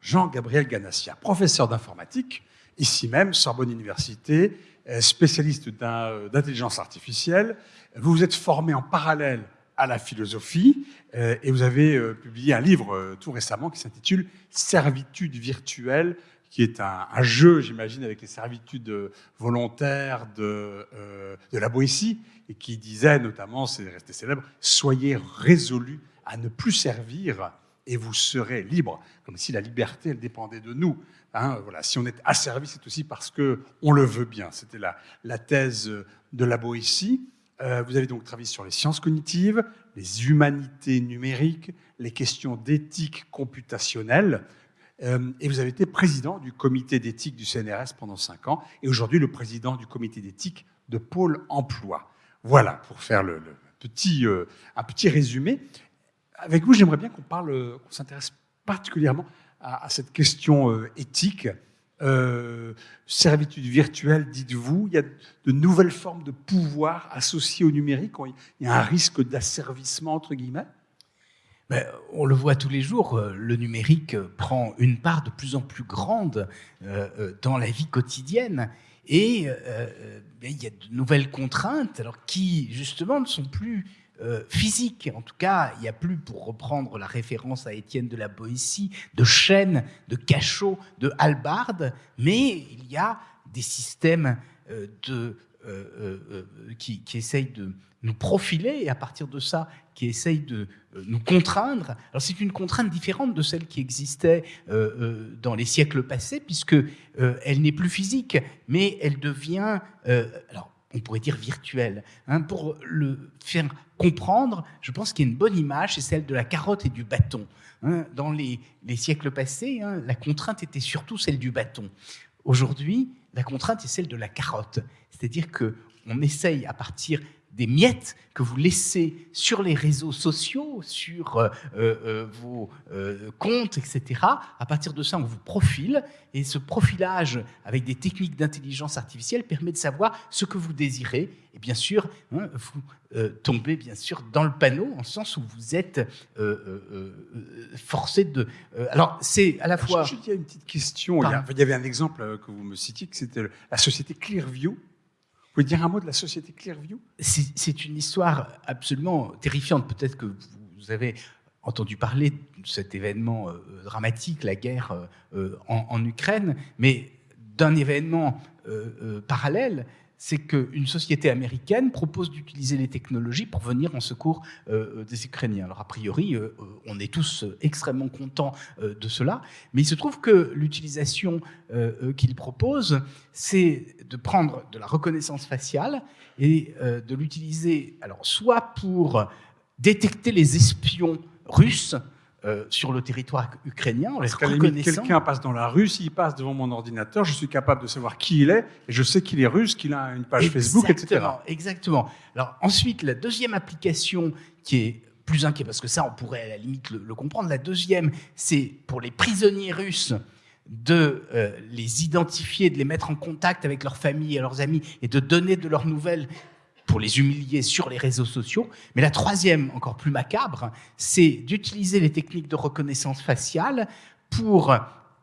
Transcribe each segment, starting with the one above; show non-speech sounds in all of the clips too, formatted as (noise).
Jean-Gabriel Ganassia, professeur d'informatique, ici même, Sorbonne Université, euh, spécialiste euh, d'intelligence artificielle. Vous vous êtes formé en parallèle à la philosophie euh, et vous avez publié un livre tout récemment qui s'intitule Servitude virtuelle, qui est un, jeu, j'imagine, avec les servitudes volontaires de, de la Boétie et qui disait notamment, c'est resté célèbre, soyez résolus à ne plus servir et vous serez libre, comme si la liberté, elle dépendait de nous. Hein, voilà, si on est asservi, c'est aussi parce que on le veut bien. C'était la, la thèse de la Boétie. Euh, vous avez donc travaillé sur les sciences cognitives, les humanités numériques, les questions d'éthique computationnelle. Euh, et vous avez été président du comité d'éthique du CNRS pendant cinq ans, et aujourd'hui le président du comité d'éthique de Pôle Emploi. Voilà, pour faire le, petit, euh, un petit résumé avec vous, j'aimerais bien qu'on parle, qu'on s'intéresse particulièrement à, cette question euh, éthique. Euh, servitude virtuelle, dites-vous, il y a de nouvelles formes de pouvoir associées au numérique. Il y a un risque d'asservissement, entre guillemets? Ben, on le voit tous les jours, euh, le numérique prend une part de plus en plus grande dans la vie quotidienne. Et ben, il y a de nouvelles contraintes alors, qui, justement, ne sont plus euh, physique. En tout cas, il n'y a plus, pour reprendre la référence à Étienne de la Boétie, de chaînes, de cachots, de halbardes, mais il y a des systèmes euh, de, euh, qui, qui, essayent de nous profiler et à partir de ça, qui essayent de nous contraindre. Alors c'est une contrainte différente de celle qui existait dans les siècles passés, puisque elle n'est plus physique, mais elle devient... alors, on pourrait dire virtuel. Hein, pour le faire comprendre, je pense qu'il y a une bonne image, c'est celle de la carotte et du bâton. Hein. dans les, siècles passés, hein, la contrainte était surtout celle du bâton. Aujourd'hui, la contrainte est celle de la carotte. C'est-à-dire que on essaye, à partir des miettes que vous laissez sur les réseaux sociaux, sur euh, euh, vos euh, comptes, etc. À partir de ça, on vous profile, et ce profilage avec des techniques d'intelligence artificielle permet de savoir ce que vous désirez, et bien sûr, hein, vous tombez bien sûr dans le panneau, en sens où vous êtes forcé de... alors, c'est à la fois... il y a une petite question, il y, avait un exemple que vous me citiez, que c'était la société Clearview, vous pouvez dire un mot de la société Clearview? C'est une histoire absolument terrifiante. Peut-être que vous avez entendu parler de cet événement euh, dramatique, la guerre euh, euh, en, Ukraine, mais d'un événement parallèle, c'est qu'une société américaine propose d'utiliser les technologies pour venir en secours euh, des Ukrainiens. Alors a priori, euh, on est tous extrêmement contents euh, de cela, mais il se trouve que l'utilisation qu'il propose, c'est de prendre de la reconnaissance faciale et de l'utiliser, alors soit pour détecter les espions russes, euh, sur le territoire ukrainien en les reconnaissant. Quelqu'un passe dans la rue, s'il passe devant mon ordinateur, je suis capable de savoir qui il est, et je sais qu'il est russe, qu'il a une page Facebook, etc. Exactement. Alors ensuite, la deuxième application qui est plus inquiète, parce que ça, on pourrait à la limite le, comprendre, la deuxième, c'est pour les prisonniers russes de euh, les identifier, de les mettre en contact avec leurs familles et leurs amis, et de donner de leurs nouvelles pour les humilier sur les réseaux sociaux. Mais la troisième, encore plus macabre, c'est d'utiliser les techniques de reconnaissance faciale pour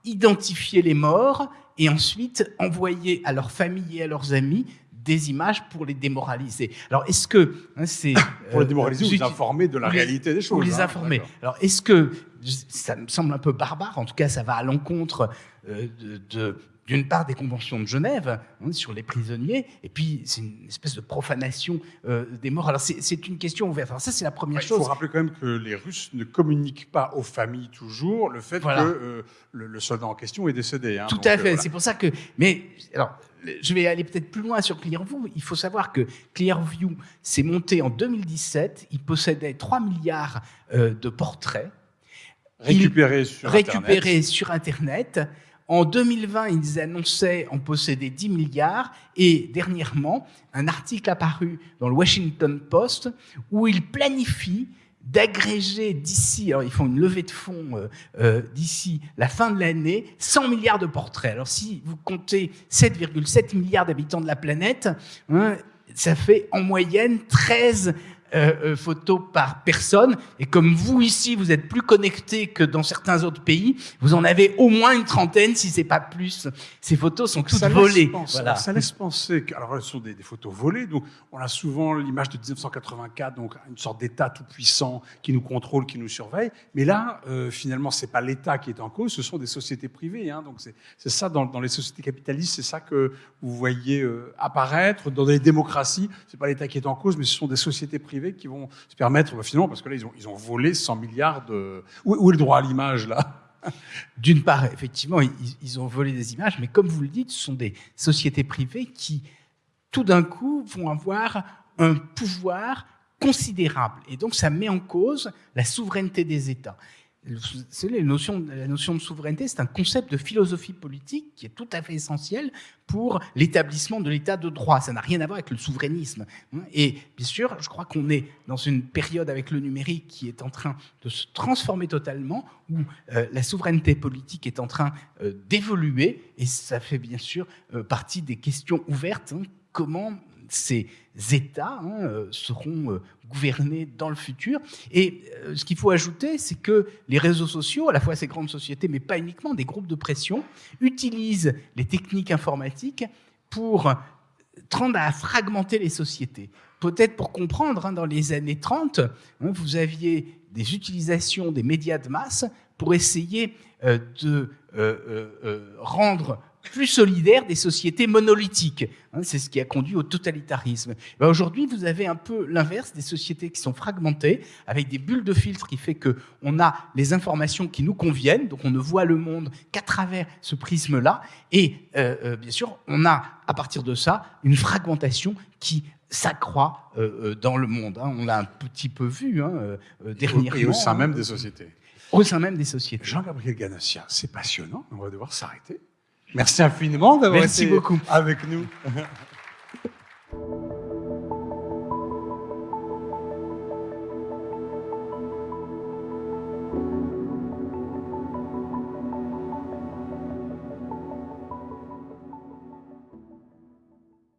identifier les morts et ensuite envoyer à leurs familles et à leurs amis des images pour les démoraliser. Alors, est-ce que hein, c'est (laughs) pour les euh, démoraliser ou les informer de la réalité des choses Pour les hein, informer. Alors, est-ce que ça me semble un peu barbare En tout cas, ça va à l'encontre euh, de d'une part des conventions de Genève hein, sur les prisonniers, et puis c'est une espèce de profanation euh, des morts. Alors c'est une question ouverte. Alors ça c'est la première chose. Il faut rappeler quand même que les Russes ne communiquent pas aux familles toujours le fait que euh, le, soldat en question est décédé. Hein. Tout à fait. C'est pour ça que. Mais alors. Je vais aller peut-être plus loin sur Clearview. Il faut savoir que Clearview s'est monté en 2017. Il possédait 3 milliards de portraits récupérés, sur, récupérés sur Internet. En 2020, ils annonçaient en posséder 10 milliards et dernièrement, un article apparu dans le Washington Post où ils planifient d'agréger d'ici, alors ils font une levée de fonds euh, euh, d'ici la fin de l'année, 100 milliards de portraits. Alors si vous comptez 7,7 milliards d'habitants de la planète, hein, ça fait en moyenne 13 euh, euh, photos par personne. Et comme vous ici, vous êtes plus connectés que dans certains autres pays, vous en avez au moins une trentaine, si c'est pas plus. Ces photos sont toutes ça volées. Laisse penser, voilà. Ça laisse penser que, alors, elles sont des, des, photos volées. Donc, on a souvent l'image de 1984, donc une sorte d'État tout puissant qui nous contrôle, qui nous surveille. Mais là, euh, finalement, c'est pas l'État qui est en cause, ce sont des sociétés privées. Hein. Donc, c'est ça dans, dans, les sociétés capitalistes, c'est ça que vous voyez euh, apparaître dans les démocraties. C'est pas l'État qui est en cause, mais ce sont des sociétés privées qui vont se permettre, bah, finalement, parce que là, ils ont, ils ont volé 100 milliards de... Où, est le droit à l'image, là? (laughs) D'une part, effectivement, ils, ils, ont volé des images, mais comme vous le dites, ce sont des sociétés privées qui, tout d'un coup, vont avoir un pouvoir considérable. Et donc, ça met en cause la souveraineté des États. La notion, de souveraineté, c'est un concept de philosophie politique qui est tout à fait essentiel pour l'établissement de l'état de droit. Ça n'a rien à voir avec le souverainisme. Et bien sûr, je crois qu'on est dans une période avec le numérique qui est en train de se transformer totalement, où euh, la souveraineté politique est en train euh, d'évoluer, et ça fait bien sûr euh, partie des questions ouvertes. Hein, comment ces États hein, seront euh, gouvernés dans le futur. Et euh, ce qu'il faut ajouter, c'est que les réseaux sociaux, à la fois ces grandes sociétés, mais pas uniquement, des groupes de pression, utilisent les techniques informatiques pour tendre à fragmenter les sociétés. Peut-être pour comprendre, hein, dans les années 30, hein, vous aviez des utilisations des médias de masse pour essayer euh, de euh, euh, rendre plus solidaires des sociétés monolithiques. Hein, c'est ce qui a conduit au totalitarisme. Ben Aujourd'hui, vous avez un peu l'inverse, des sociétés qui sont fragmentées, avec des bulles de filtre qui fait que on a les informations qui nous conviennent, donc on ne voit le monde qu'à travers ce prisme-là, et euh, euh, bien sûr, on a à partir de ça une fragmentation qui s'accroît euh, dans le monde. Hein. On l'a un petit peu vu hein, dernièrement. Et au sein même des sociétés. Au sein même des sociétés. Jean-Gabriel Ganassia, c'est passionnant, on va devoir s'arrêter. Merci infiniment d'avoir été beaucoup. avec nous. (laughs)